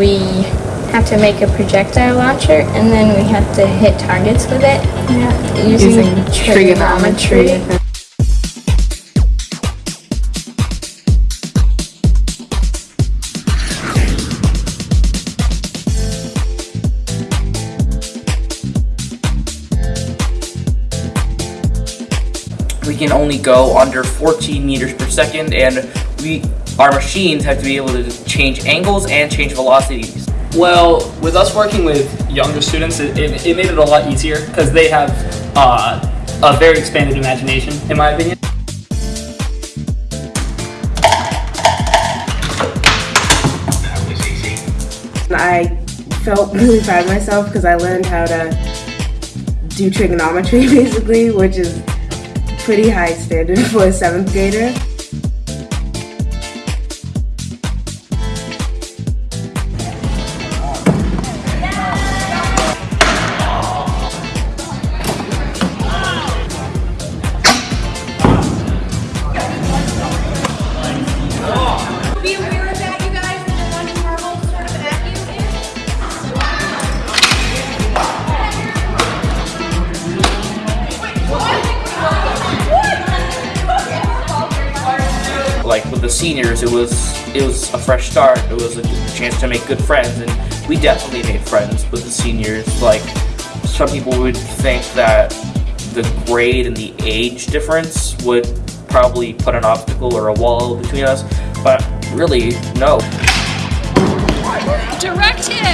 We have to make a projectile launcher and then we have to hit targets with it using, Using trigonometry. we can only go under 14 meters per second and we our machines have to be able to change angles and change velocities Well, with us working with younger students, it, it, it made it a lot easier because they have uh, a very expanded imagination, in my opinion. I felt really proud of myself because I learned how to do trigonometry basically, which is pretty high standard for a seventh grader. Seniors it was it was a fresh start it was a chance to make good friends and we definitely made friends with the seniors like some people would think that the grade and the age difference would probably put an obstacle or a wall between us but really no Direct hit!